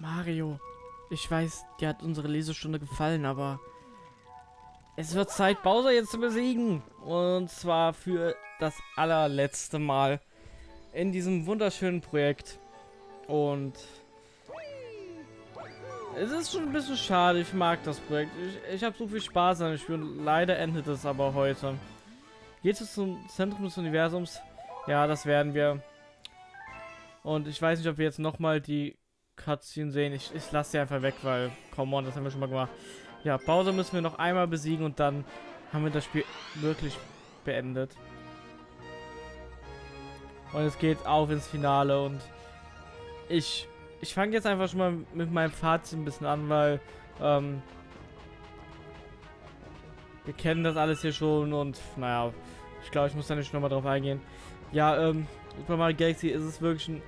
Mario, ich weiß, dir hat unsere Lesestunde gefallen, aber es wird Zeit, Bowser jetzt zu besiegen. Und zwar für das allerletzte Mal in diesem wunderschönen Projekt. Und es ist schon ein bisschen schade, ich mag das Projekt. Ich, ich habe so viel Spaß an dem Spiel leider endet es aber heute. Geht es zum Zentrum des Universums? Ja, das werden wir. Und ich weiß nicht, ob wir jetzt nochmal die Cutscene sehen. Ich, ich lasse sie einfach weg, weil, come on, das haben wir schon mal gemacht. Ja, Bowser müssen wir noch einmal besiegen und dann haben wir das Spiel wirklich beendet. Und es geht auf ins Finale und ich, ich fange jetzt einfach schon mal mit meinem Fazit ein bisschen an, weil ähm, wir kennen das alles hier schon und naja, ich glaube, ich muss da nicht nochmal drauf eingehen. Ja, ähm, Super Mario Galaxy ist es wirklich ein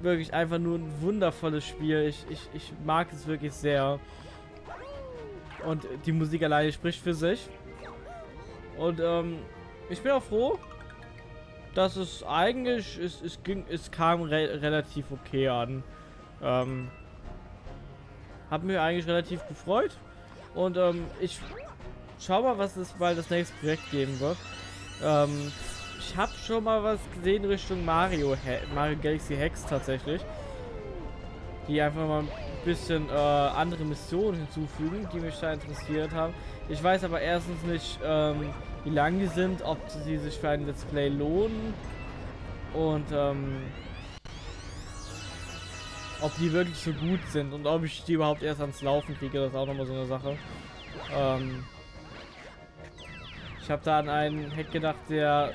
wirklich einfach nur ein wundervolles Spiel. Ich, ich, ich mag es wirklich sehr. Und die Musik alleine spricht für sich. Und ähm, ich bin auch froh, dass es eigentlich, es, es, ging, es kam re relativ okay an. Ähm, hab mir eigentlich relativ gefreut. Und ähm, ich schau mal, was es bald das nächste Projekt geben wird. Ähm, ich habe schon mal was gesehen Richtung Mario, Mario Galaxy Hex tatsächlich. Die einfach mal ein bisschen äh, andere Missionen hinzufügen, die mich da interessiert haben. Ich weiß aber erstens nicht, ähm, wie lang die sind, ob sie sich für ein Let's Play lohnen und ähm, ob die wirklich so gut sind und ob ich die überhaupt erst ans Laufen kriege, das ist auch nochmal so eine Sache. Ähm, ich habe da an einen Hack gedacht, der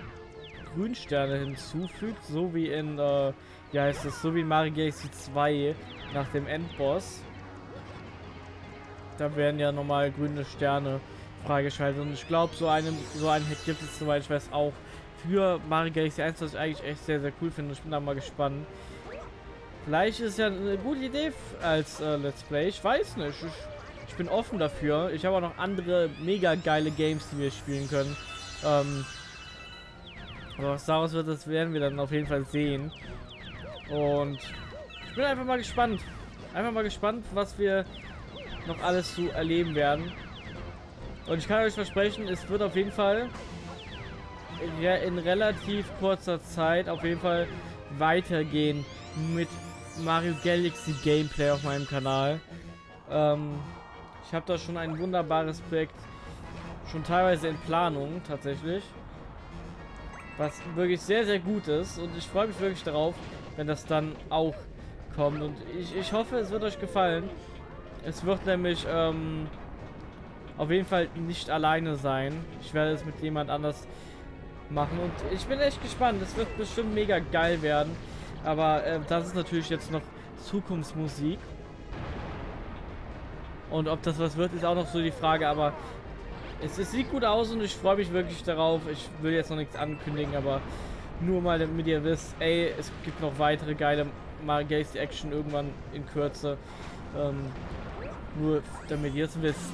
Grünsterne hinzufügt, so wie in, äh, wie heißt es, so wie in Mario Galaxy 2 nach dem Endboss. Da werden ja nochmal grüne Sterne freigeschaltet und ich glaube, so einen, so einen Hack gibt es, soweit ich weiß, auch für Mario Galaxy 1, was ich eigentlich echt sehr, sehr cool finde. Ich bin da mal gespannt. Vielleicht ist ja eine gute Idee als äh, Let's Play. Ich weiß nicht. Ich, ich bin offen dafür. Ich habe auch noch andere mega geile Games, die wir spielen können. Ähm, aber was daraus wird, das werden wir dann auf jeden Fall sehen. Und ich bin einfach mal gespannt. Einfach mal gespannt, was wir noch alles zu erleben werden. Und ich kann euch versprechen, es wird auf jeden Fall in relativ kurzer Zeit auf jeden Fall weitergehen mit Mario Galaxy Gameplay auf meinem Kanal. Ähm, ich habe da schon ein wunderbares Projekt schon teilweise in Planung tatsächlich. Was wirklich sehr, sehr gut ist. Und ich freue mich wirklich darauf, wenn das dann auch kommt. Und ich, ich hoffe, es wird euch gefallen. Es wird nämlich ähm, auf jeden Fall nicht alleine sein. Ich werde es mit jemand anders machen. Und ich bin echt gespannt. Es wird bestimmt mega geil werden. Aber äh, das ist natürlich jetzt noch Zukunftsmusik. Und ob das was wird, ist auch noch so die Frage. Aber es, es, sieht gut aus und ich freue mich wirklich darauf. Ich will jetzt noch nichts ankündigen, aber nur mal damit ihr wisst, ey, es gibt noch weitere geile Mario Action irgendwann in Kürze. Ähm, nur damit ihr es wisst.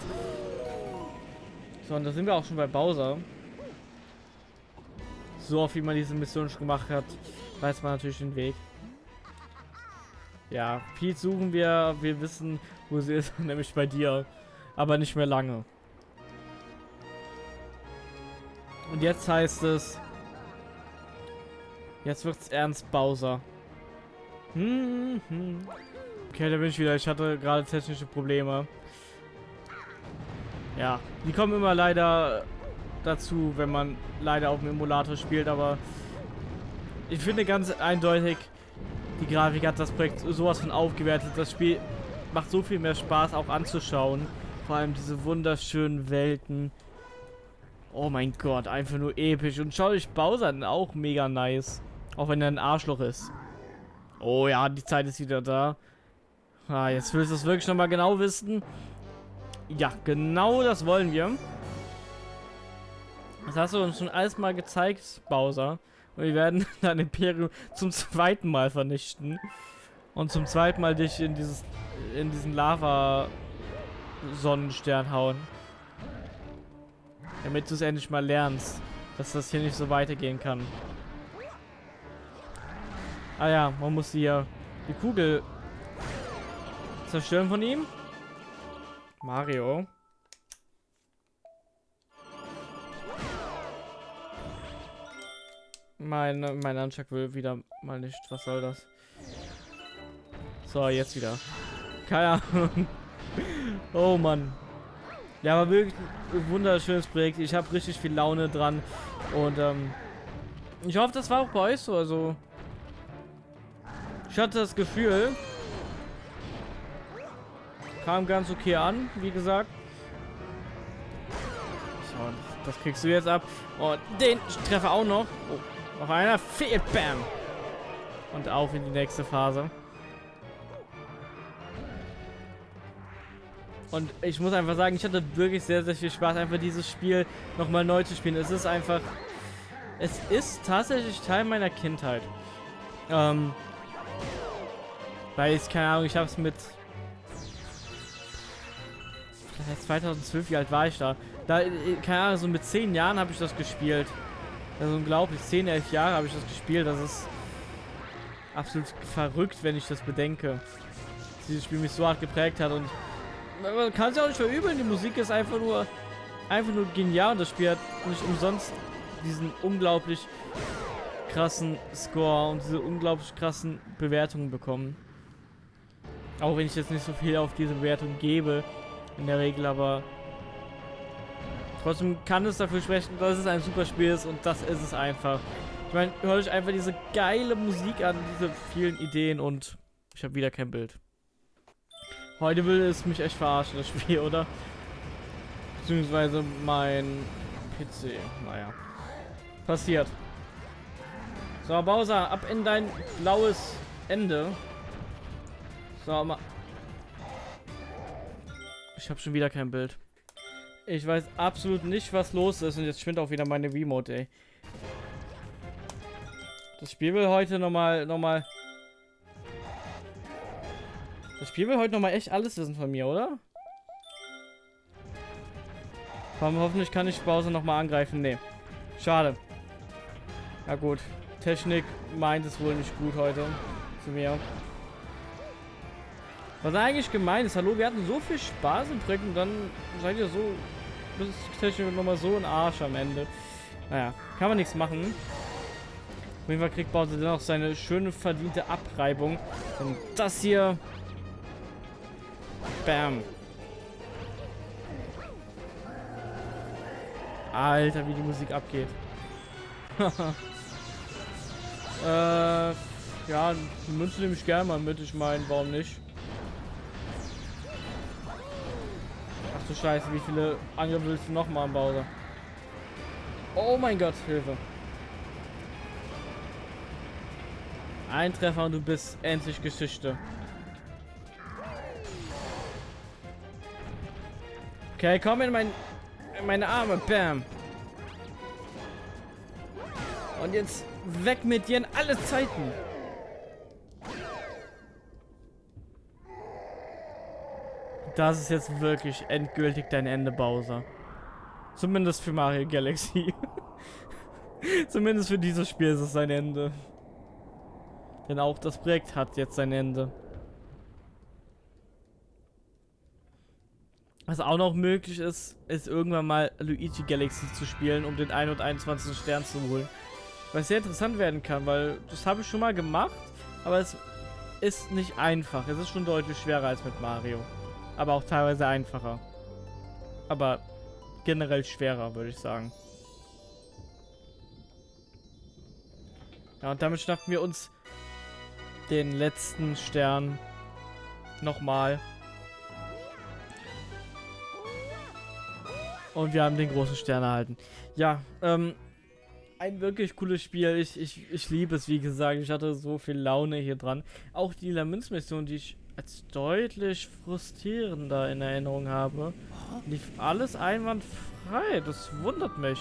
So, und da sind wir auch schon bei Bowser. So oft wie man diese Mission schon gemacht hat, weiß man natürlich den Weg. Ja, Pete suchen wir. Wir wissen, wo sie ist, nämlich bei dir. Aber nicht mehr lange. Und jetzt heißt es... Jetzt wird's ernst, Bowser. Hm, hm. Okay, da bin ich wieder. Ich hatte gerade technische Probleme. Ja, die kommen immer leider dazu, wenn man leider auf dem Emulator spielt, aber ich finde ganz eindeutig, die Grafik hat das Projekt sowas von aufgewertet. Das Spiel macht so viel mehr Spaß auch anzuschauen. Vor allem diese wunderschönen Welten. Oh mein Gott, einfach nur episch. Und schau dich Bowser auch mega nice. Auch wenn er ein Arschloch ist. Oh ja, die Zeit ist wieder da. Ah, jetzt willst du es wirklich nochmal genau wissen. Ja, genau das wollen wir. Das hast du uns schon alles mal gezeigt, Bowser. Und wir werden dein Imperium zum zweiten Mal vernichten. Und zum zweiten Mal dich in dieses in diesen Lava-Sonnenstern hauen. Damit du es endlich mal lernst, dass das hier nicht so weitergehen kann. Ah ja, man muss hier die Kugel Zerstören von ihm. Mario. Mein, mein Anschlag will wieder mal nicht. Was soll das? So, jetzt wieder. Keine Ahnung. oh Mann. Ja, aber wirklich ein wunderschönes Projekt. Ich habe richtig viel Laune dran. Und ähm, ich hoffe, das war auch bei euch so. Also, ich hatte das Gefühl, kam ganz okay an, wie gesagt. So, das kriegst du jetzt ab. Oh, den Treffer auch noch. Oh. Noch einer fehlt. Bam. Und auf in die nächste Phase. Und ich muss einfach sagen, ich hatte wirklich sehr, sehr viel Spaß, einfach dieses Spiel nochmal neu zu spielen. Es ist einfach... Es ist tatsächlich Teil meiner Kindheit. Ähm... Weil ich, keine Ahnung, ich habe es mit... 2012, wie alt war ich da? Da, äh, keine Ahnung, so mit 10 Jahren habe ich das gespielt. Also unglaublich. 10, 11 Jahre habe ich das gespielt. Das ist absolut verrückt, wenn ich das bedenke. Dass dieses Spiel mich so hart geprägt hat. Und man kann es ja auch nicht verübeln. Die Musik ist einfach nur einfach nur genial. Und das Spiel hat nicht umsonst diesen unglaublich krassen Score und diese unglaublich krassen Bewertungen bekommen. Auch wenn ich jetzt nicht so viel auf diese Bewertung gebe in der Regel, aber Trotzdem kann es dafür sprechen, dass es ein super Spiel ist und das ist es einfach. Ich meine, hört euch einfach diese geile Musik an, diese vielen Ideen und ich habe wieder kein Bild. Heute will es mich echt verarschen, das Spiel, oder? Beziehungsweise mein PC. Naja. Passiert. So, Bowser, ab in dein blaues Ende. So, mal. Ich habe schon wieder kein Bild. Ich weiß absolut nicht, was los ist. Und jetzt schwindet auch wieder meine Remote, ey. Das Spiel will heute nochmal, nochmal... Das Spiel will heute nochmal echt alles wissen von mir, oder? Komm, hoffentlich kann ich Bowser nochmal angreifen. Nee. Schade. Na gut. Technik meint es wohl nicht gut heute. Zu mir. Was eigentlich gemein ist. Hallo, wir hatten so viel Spaß im Projekt und dann seid ihr so ist technisch nochmal so ein Arsch am Ende. Naja, kann man nichts machen. Auf jeden Fall kriegt Bowser dennoch seine schöne verdiente Abreibung. Und das hier... Bam. Alter, wie die Musik abgeht. äh, ja, die Münze nehme ich gerne mal mit. Ich meine, warum nicht? du Scheiße, wie viele Angriffe willst du noch mal am Bowser? Oh mein Gott, Hilfe. Ein Treffer und du bist endlich Geschichte. Okay, komm in, mein, in meine Arme. Bam. Und jetzt weg mit dir in alle Zeiten. Das ist jetzt wirklich endgültig dein Ende, Bowser. Zumindest für Mario Galaxy. Zumindest für dieses Spiel ist es sein Ende. Denn auch das Projekt hat jetzt sein Ende. Was auch noch möglich ist, ist irgendwann mal Luigi Galaxy zu spielen, um den 121. Stern zu holen. Was sehr interessant werden kann, weil das habe ich schon mal gemacht, aber es ist nicht einfach. Es ist schon deutlich schwerer als mit Mario aber auch teilweise einfacher. Aber generell schwerer, würde ich sagen. Ja, und damit schnappen wir uns den letzten Stern nochmal. Und wir haben den großen Stern erhalten. Ja, ähm, ein wirklich cooles Spiel. Ich, ich, ich liebe es, wie gesagt. Ich hatte so viel Laune hier dran. Auch die Lamins-Mission, die ich als deutlich frustrierender in Erinnerung habe, lief alles einwandfrei. Das wundert mich.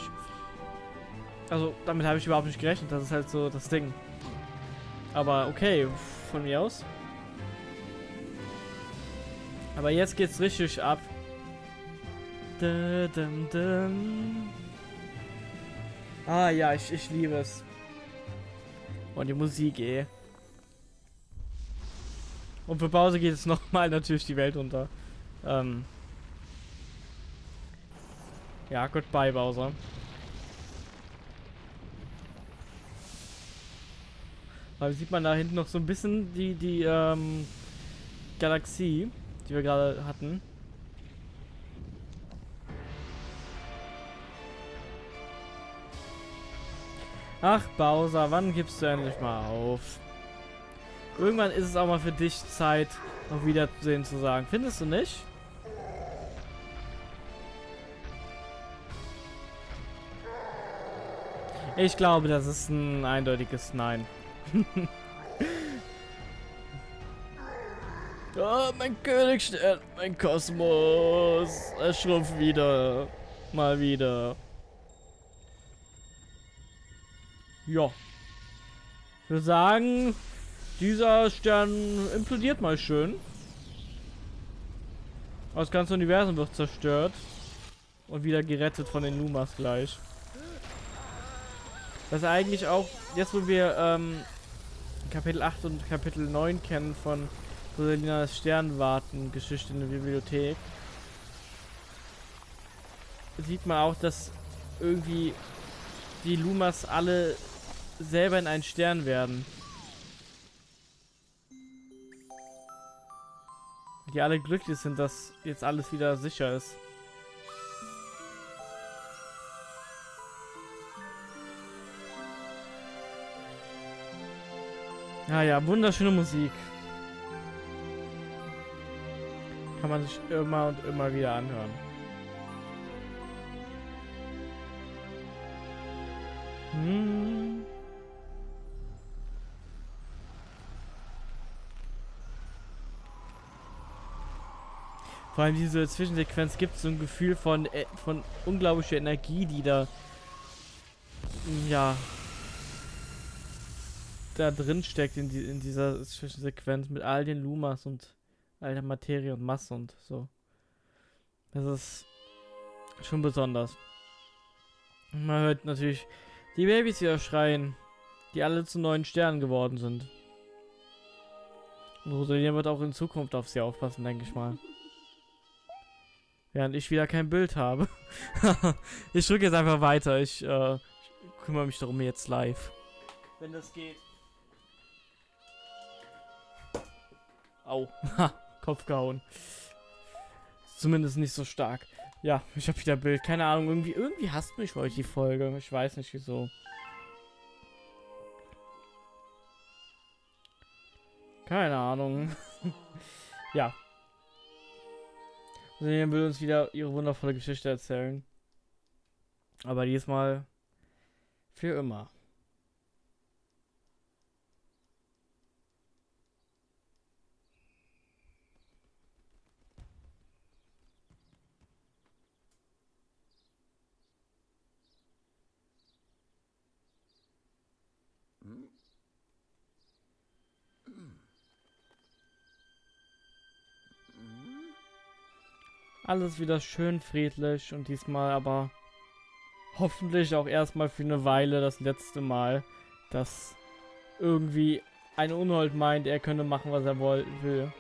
Also, damit habe ich überhaupt nicht gerechnet. Das ist halt so das Ding. Aber okay, von mir aus. Aber jetzt geht's richtig ab. Ah ja, ich, ich liebe es. Und die Musik, eh. Und für Pause geht es nochmal natürlich die Welt unter. Ähm ja, goodbye, Bowser. Weil sieht man da hinten noch so ein bisschen die, die ähm, Galaxie, die wir gerade hatten. Ach, Bowser, wann gibst du endlich mal auf? Irgendwann ist es auch mal für dich Zeit, noch wiedersehen zu sagen. Findest du nicht? Ich glaube, das ist ein eindeutiges Nein. oh, mein Königstern, mein Kosmos. Er schrumpft wieder. Mal wieder. Ja. Ich würde sagen, dieser Stern implodiert mal schön. Das ganze Universum wird zerstört. Und wieder gerettet von den Lumas gleich. Das ist eigentlich auch, jetzt wo wir ähm, Kapitel 8 und Kapitel 9 kennen von Rosalinas Sternwarten-Geschichte in der Bibliothek, sieht man auch, dass irgendwie die Lumas alle selber in einen Stern werden. Die alle glücklich sind, dass jetzt alles wieder sicher ist. Ja, ja, wunderschöne Musik. Kann man sich immer und immer wieder anhören. Hm. Vor allem diese Zwischensequenz gibt so ein Gefühl von, äh, von unglaublicher Energie, die da ja da drin steckt in, die, in dieser Zwischensequenz mit all den Lumas und all der Materie und Masse und so. Das ist schon besonders. Man hört natürlich die Babys wieder schreien, die alle zu neuen Sternen geworden sind. Und Rosalia wird auch in Zukunft auf sie aufpassen, denke ich mal. Während ich wieder kein Bild habe. ich drücke jetzt einfach weiter. Ich, äh, ich kümmere mich darum jetzt live. Wenn das geht. Au. Kopf gehauen. Zumindest nicht so stark. Ja, ich habe wieder Bild. Keine Ahnung, irgendwie, irgendwie hasst mich heute die Folge. Ich weiß nicht wieso. Keine Ahnung. ja. Sie will uns wieder ihre wundervolle Geschichte erzählen. Aber diesmal für immer. Alles wieder schön friedlich und diesmal aber hoffentlich auch erstmal für eine Weile das letzte Mal, dass irgendwie ein Unhold meint, er könne machen, was er will.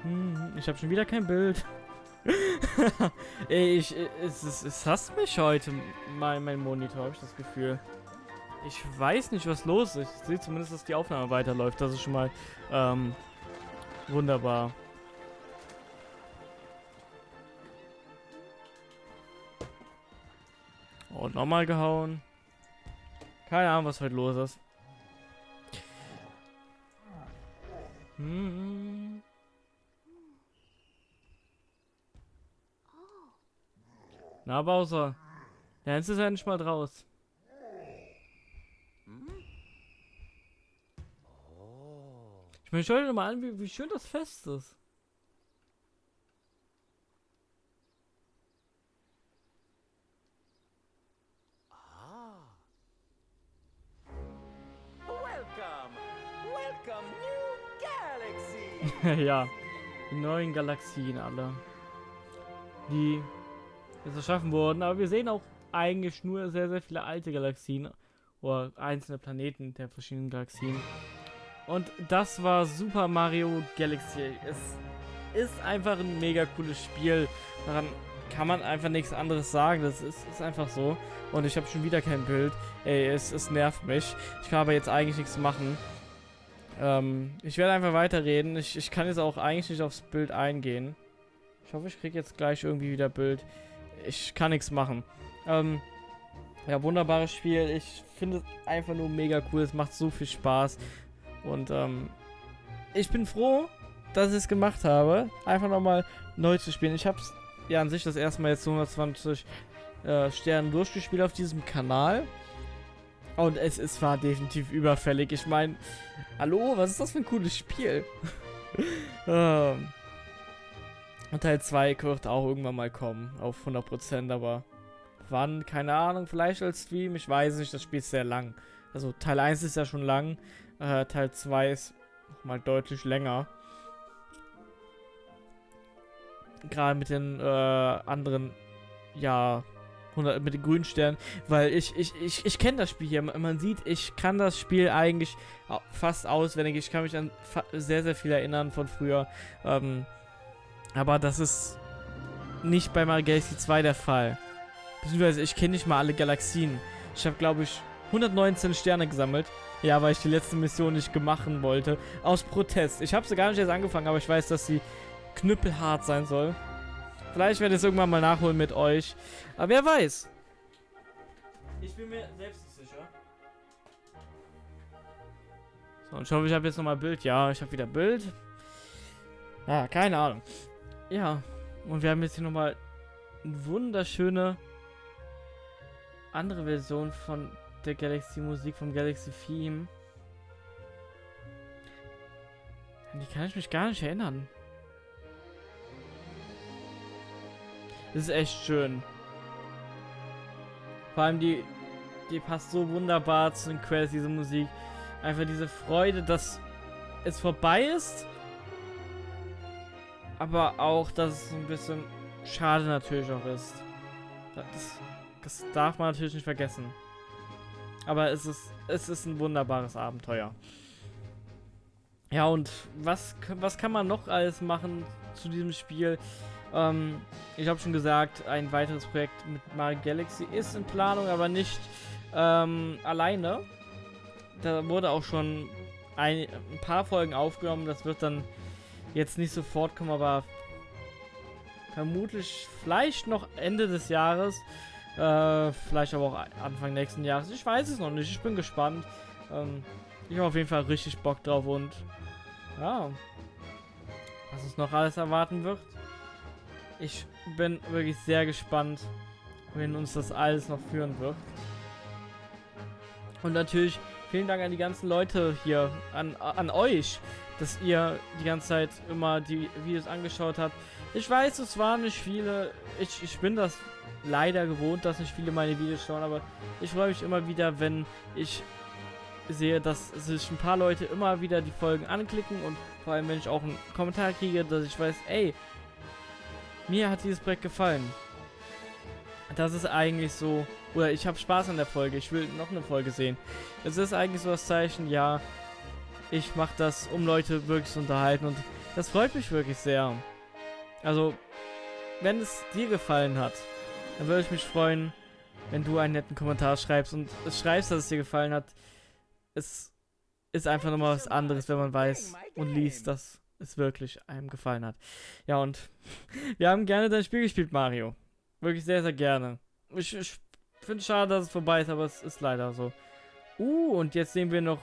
Hm, ich habe schon wieder kein Bild. Ey, ich, es, es, es hasst mich heute, mein, mein Monitor, habe ich das Gefühl. Ich weiß nicht, was los ist. Ich sehe zumindest, dass die Aufnahme weiterläuft. Das ist schon mal ähm, Wunderbar. Und nochmal gehauen. Keine Ahnung, was heute los ist. Hm. Na, Bowser. Jetzt ist er endlich mal draus. Ich meine, schau dir mal an, wie, wie schön das Fest ist. Ah. Welcome, welcome, new galaxy. ja, die neuen Galaxien alle, die jetzt erschaffen wurden. Aber wir sehen auch eigentlich nur sehr, sehr viele alte Galaxien oder einzelne Planeten der verschiedenen Galaxien. Und das war Super Mario Galaxy. Es ist einfach ein mega cooles Spiel. Daran kann man einfach nichts anderes sagen. Das ist, ist einfach so. Und ich habe schon wieder kein Bild. Ey, es, es nervt mich. Ich kann aber jetzt eigentlich nichts machen. Ähm, ich werde einfach weiterreden. Ich, ich kann jetzt auch eigentlich nicht aufs Bild eingehen. Ich hoffe, ich kriege jetzt gleich irgendwie wieder Bild. Ich kann nichts machen. Ähm, ja, wunderbares Spiel. Ich finde es einfach nur mega cool. Es macht so viel Spaß. Und ähm, ich bin froh, dass ich es gemacht habe. Einfach nochmal neu zu spielen. Ich habe es ja an sich das erste Mal jetzt 120 äh, Sternen durchgespielt auf diesem Kanal. Und es, es war definitiv überfällig. Ich meine, hallo, was ist das für ein cooles Spiel? ähm, und Teil 2 wird auch irgendwann mal kommen, auf 100%, aber wann, keine Ahnung, vielleicht als Stream, ich weiß nicht, das Spiel ist sehr lang. Also Teil 1 ist ja schon lang, äh, Teil 2 ist mal deutlich länger. Gerade mit den äh, anderen, ja, 100, mit den grünen Sternen, weil ich, ich, ich, ich kenne das Spiel hier. Man sieht, ich kann das Spiel eigentlich fast auswendig. Ich kann mich an sehr, sehr viel erinnern von früher. Ähm, aber das ist nicht bei Mario Galaxy 2 der Fall. Beziehungsweise ich kenne nicht mal alle Galaxien. Ich habe, glaube ich, 119 Sterne gesammelt. Ja, weil ich die letzte Mission nicht machen wollte. Aus Protest. Ich habe sie gar nicht erst angefangen, aber ich weiß, dass sie knüppelhart sein soll. Vielleicht werde ich es irgendwann mal nachholen mit euch. Aber wer weiß. Ich bin mir selbst nicht sicher. So, und ich hoffe, ich habe jetzt nochmal Bild. Ja, ich habe wieder Bild. Ja, keine Ahnung. Ja, und wir haben jetzt hier nochmal eine wunderschöne andere Version von der Galaxy Musik vom Galaxy Theme. An die kann ich mich gar nicht erinnern. Das ist echt schön. Vor allem die, die passt so wunderbar zu den Quests, diese Musik. Einfach diese Freude, dass es vorbei ist. Aber auch, dass es ein bisschen schade natürlich auch ist. Das, das darf man natürlich nicht vergessen. Aber es ist, es ist ein wunderbares Abenteuer. Ja, und was, was kann man noch alles machen zu diesem Spiel? Ähm, ich habe schon gesagt, ein weiteres Projekt mit Mario Galaxy ist in Planung, aber nicht ähm, alleine. Da wurde auch schon ein, ein, paar Folgen aufgenommen. Das wird dann jetzt nicht sofort kommen, aber vermutlich vielleicht noch Ende des Jahres. Äh, vielleicht aber auch Anfang nächsten Jahres. Ich weiß es noch nicht. Ich bin gespannt. Ähm, ich habe auf jeden Fall richtig Bock drauf und ja, was uns noch alles erwarten wird. Ich bin wirklich sehr gespannt, wenn uns das alles noch führen wird. Und natürlich vielen Dank an die ganzen Leute hier, an, an euch, dass ihr die ganze Zeit immer die Videos angeschaut habt. Ich weiß, es waren nicht viele. Ich, ich bin das leider gewohnt, dass nicht viele meine Videos schauen, aber ich freue mich immer wieder, wenn ich sehe, dass sich ein paar Leute immer wieder die Folgen anklicken und vor allem, wenn ich auch einen Kommentar kriege, dass ich weiß, ey, mir hat dieses Projekt gefallen. Das ist eigentlich so, oder ich habe Spaß an der Folge, ich will noch eine Folge sehen. Es ist eigentlich so das Zeichen, ja, ich mache das, um Leute wirklich zu unterhalten und das freut mich wirklich sehr. Also, wenn es dir gefallen hat, dann würde ich mich freuen, wenn du einen netten Kommentar schreibst und schreibst, dass es dir gefallen hat. Es ist einfach nochmal was anderes, wenn man weiß und liest, dass es wirklich einem gefallen hat. Ja, und wir haben gerne dein Spiel gespielt, Mario. Wirklich sehr, sehr gerne. Ich, ich finde es schade, dass es vorbei ist, aber es ist leider so. Uh, und jetzt sehen wir noch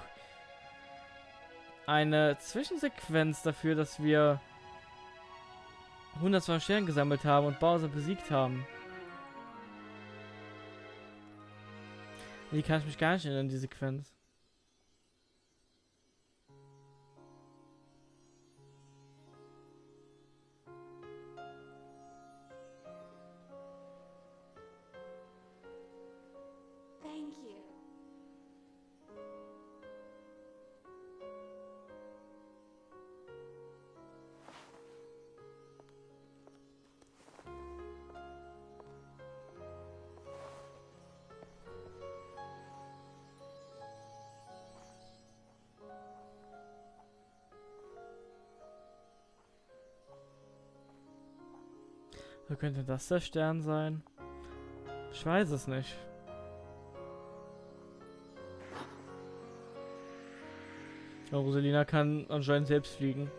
eine Zwischensequenz dafür, dass wir 102 Sterne gesammelt haben und Bowser besiegt haben. Die kann ich mich gar nicht erinnern, die Sequenz. Wo könnte das der Stern sein? Ich weiß es nicht. Ja, Rosalina kann anscheinend selbst fliegen.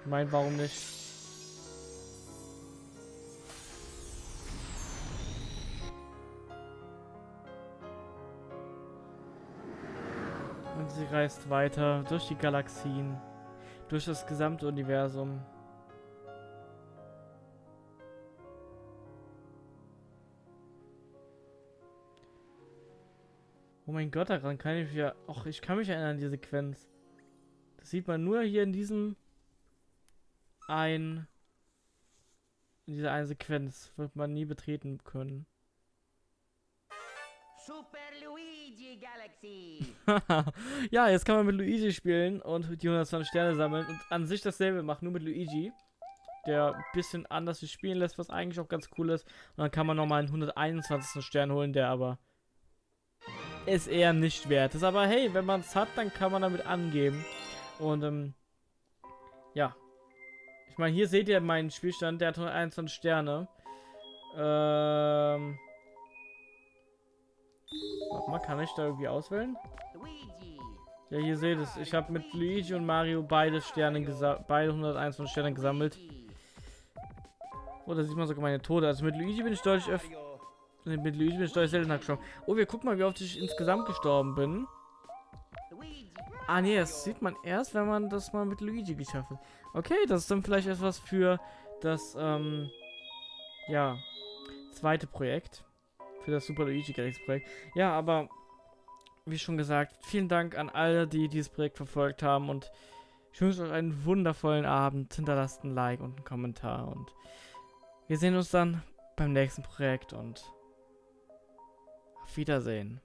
Ich meine, warum nicht? Und sie reist weiter durch die Galaxien, durch das gesamte Universum. Oh mein Gott, daran kann ich mich ja... Och, ich kann mich erinnern an die Sequenz. Das sieht man nur hier in diesem... Ein... In dieser einen Sequenz. Wird man nie betreten können. Super Luigi Galaxy. ja, jetzt kann man mit Luigi spielen und die 120 Sterne sammeln und an sich dasselbe machen, nur mit Luigi. Der ein bisschen anders sich spielen lässt, was eigentlich auch ganz cool ist. Und dann kann man nochmal einen 121. Stern holen, der aber ist eher nicht wert ist. Aber hey, wenn man es hat, dann kann man damit angeben. Und ähm, ja. Ich meine, hier seht ihr meinen Spielstand, der hat 121 Sterne. Ähm. Warte mal, kann ich da irgendwie auswählen? Ja, hier seht es. Ich habe mit Luigi und Mario beide Sterne gesammelt, beide 121 Sterne gesammelt. Luigi. Oh, sieht man sogar meine Tode. Also mit Luigi bin ich deutlich öfter. Mit Luigi bin ich deutlich seltener gestorben. Oh, wir gucken mal, wie oft ich insgesamt gestorben bin. Ah, nee, das sieht man erst, wenn man das mal mit Luigi geschafft hat. Okay, das ist dann vielleicht etwas für das, ähm, ja, zweite Projekt. Für das Super Luigi Galaxy Projekt. Ja, aber, wie schon gesagt, vielen Dank an alle, die dieses Projekt verfolgt haben und ich wünsche euch einen wundervollen Abend. Hinterlasst ein Like und einen Kommentar und wir sehen uns dann beim nächsten Projekt und Wiedersehen.